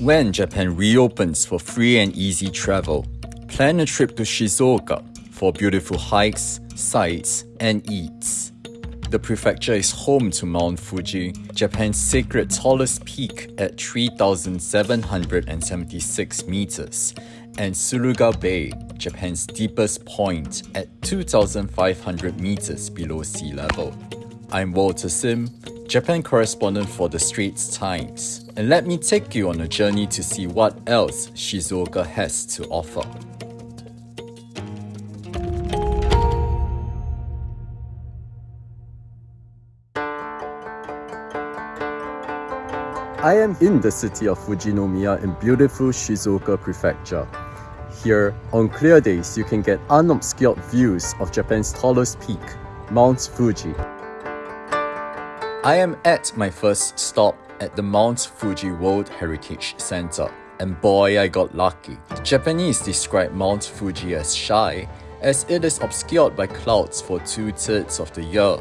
When Japan reopens for free and easy travel, plan a trip to Shizuoka for beautiful hikes, sights, and eats. The prefecture is home to Mount Fuji, Japan's sacred tallest peak at 3,776 meters, and Suruga Bay, Japan's deepest point at 2,500 meters below sea level. I'm Walter Sim, Japan correspondent for the Straits Times, and let me take you on a journey to see what else Shizuoka has to offer. I am in the city of Fujinomiya in beautiful Shizuoka Prefecture. Here, on clear days, you can get unobscured views of Japan's tallest peak, Mount Fuji. I am at my first stop at the Mount Fuji World Heritage Center. And boy, I got lucky. The Japanese describe Mount Fuji as shy, as it is obscured by clouds for two thirds of the year.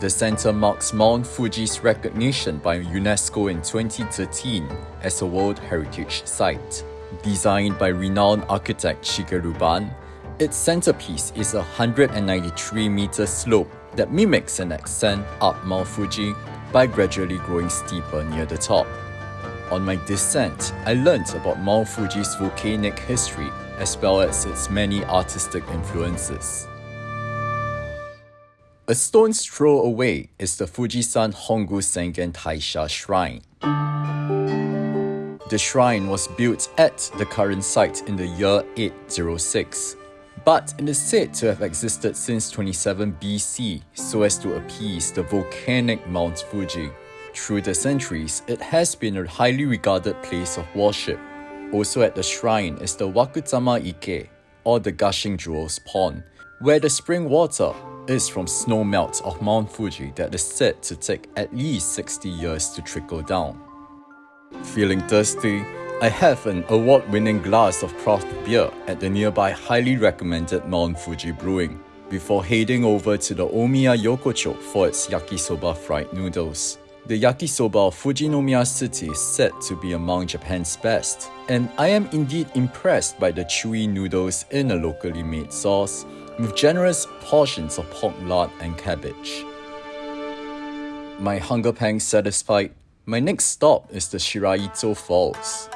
The center marks Mount Fuji's recognition by UNESCO in 2013 as a World Heritage Site. Designed by renowned architect Shigeru Ban, its centerpiece is a 193 meter slope that mimics an ascent up Mount Fuji by gradually growing steeper near the top. On my descent, I learnt about Mount Fuji's volcanic history as well as its many artistic influences. A stone's throw away is the Fujisan Hongu Sengen Taisha Shrine. The shrine was built at the current site in the year 806, but it is said to have existed since 27 BC so as to appease the volcanic Mount Fuji. Through the centuries, it has been a highly regarded place of worship. Also at the shrine is the Wakutama Ike, or the Gushing Jewels Pond, where the spring water is from snow melt of Mount Fuji that is said to take at least 60 years to trickle down. Feeling thirsty, I have an award-winning glass of craft beer at the nearby highly recommended Mount Fuji Brewing before heading over to the Omiya Yokocho for its yakisoba fried noodles. The yakisoba of Fujinomiya City is said to be among Japan's best, and I am indeed impressed by the chewy noodles in a locally made sauce with generous portions of pork lard and cabbage. My hunger pangs satisfied, my next stop is the Shiraito Falls.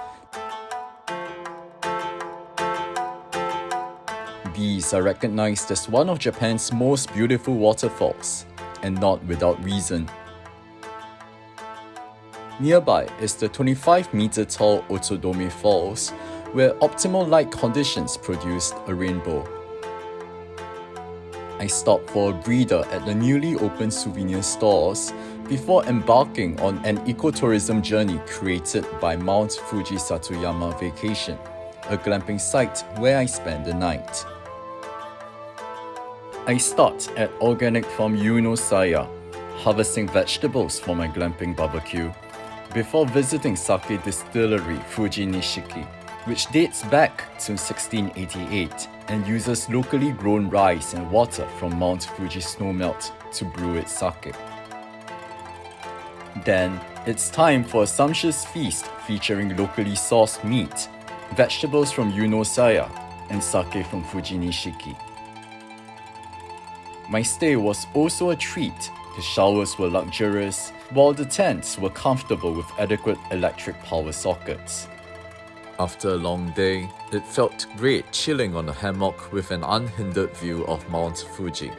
These are recognized as one of Japan's most beautiful waterfalls, and not without reason. Nearby is the 25 meter tall Otodome Falls, where optimal light conditions produced a rainbow. I stopped for a breather at the newly opened souvenir stores before embarking on an ecotourism journey created by Mount Fuji Satoyama Vacation, a glamping site where I spent the night. I start at Organic Farm Yunosaya, harvesting vegetables for my glamping barbecue, before visiting sake distillery Fuji Nishiki which dates back to 1688 and uses locally grown rice and water from Mount Fuji snowmelt to brew its sake. Then, it's time for a sumptuous feast featuring locally sourced meat, vegetables from Yunosaya, and sake from Fuji Nishiki. My stay was also a treat. The showers were luxurious, while the tents were comfortable with adequate electric power sockets. After a long day, it felt great chilling on a hammock with an unhindered view of Mount Fuji.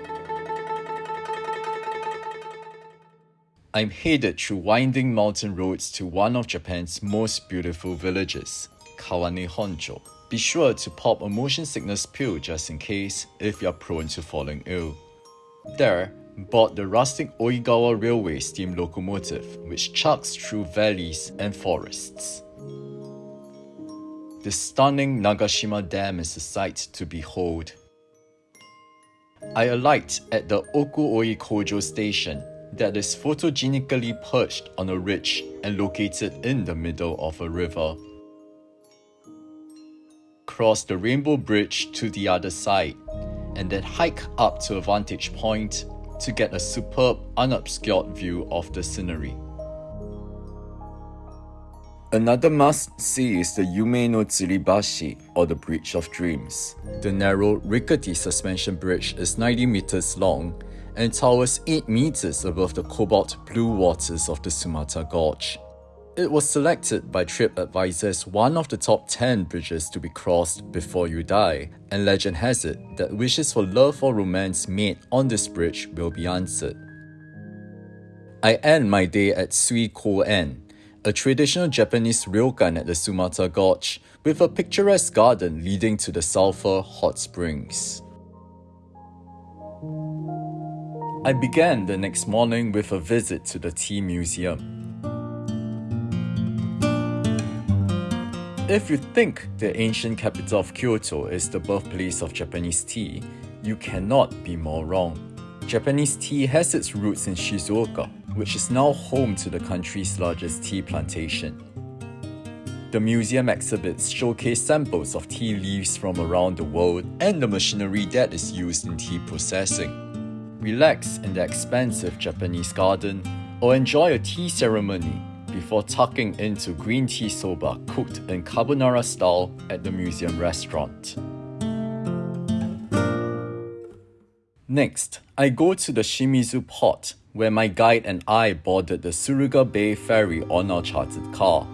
I'm headed through winding mountain roads to one of Japan's most beautiful villages, Kawane Honcho. Be sure to pop a motion sickness pill just in case if you're prone to falling ill. There, bought the rustic Oigawa Railway steam locomotive which chugs through valleys and forests. The stunning Nagashima Dam is a sight to behold. I alight at the Okuoi Kojo station that is photogenically perched on a ridge and located in the middle of a river. Cross the Rainbow Bridge to the other side and then hike up to a vantage point to get a superb unobscured view of the scenery. Another must-see is the Yume no Tsurubashi, or the Bridge of Dreams. The narrow, rickety suspension bridge is 90 meters long and towers 8 meters above the cobalt blue waters of the Sumata Gorge. It was selected by TripAdvisor as one of the top 10 bridges to be crossed before you die, and legend has it that wishes for love or romance made on this bridge will be answered. I end my day at Sui Ko-en, a traditional Japanese ryokan at the Sumata Gorge with a picturesque garden leading to the sulfur hot springs. I began the next morning with a visit to the tea museum. If you think the ancient capital of Kyoto is the birthplace of Japanese tea, you cannot be more wrong. Japanese tea has its roots in Shizuoka, which is now home to the country's largest tea plantation. The museum exhibits showcase samples of tea leaves from around the world and the machinery that is used in tea processing. Relax in the expansive Japanese garden or enjoy a tea ceremony before tucking into green tea soba cooked in carbonara style at the museum restaurant. Next, I go to the Shimizu port where my guide and I boarded the Suruga Bay ferry on our chartered car.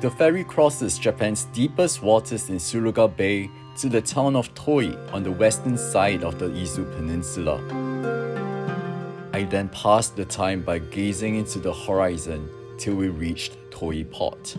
The ferry crosses Japan's deepest waters in Suruga Bay to the town of Toi on the western side of the Izu Peninsula. I then passed the time by gazing into the horizon till we reached Toi Port.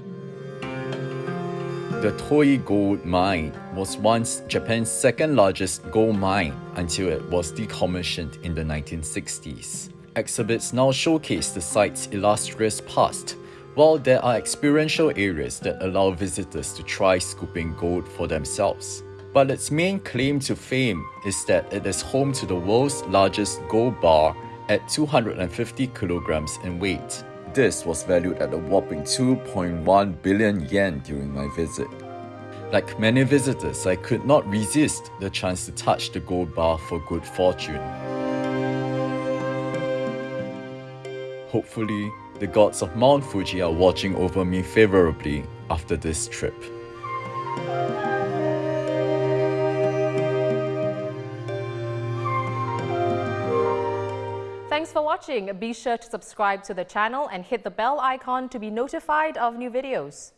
The Toi Gold Mine was once Japan's second largest gold mine until it was decommissioned in the 1960s. Exhibits now showcase the site's illustrious past, while there are experiential areas that allow visitors to try scooping gold for themselves. But its main claim to fame is that it is home to the world's largest gold bar at 250 kilograms in weight. This was valued at a whopping 2.1 billion yen during my visit. Like many visitors, I could not resist the chance to touch the gold bar for good fortune. Hopefully, the gods of Mount Fuji are watching over me favorably after this trip. Watching. Be sure to subscribe to the channel and hit the bell icon to be notified of new videos.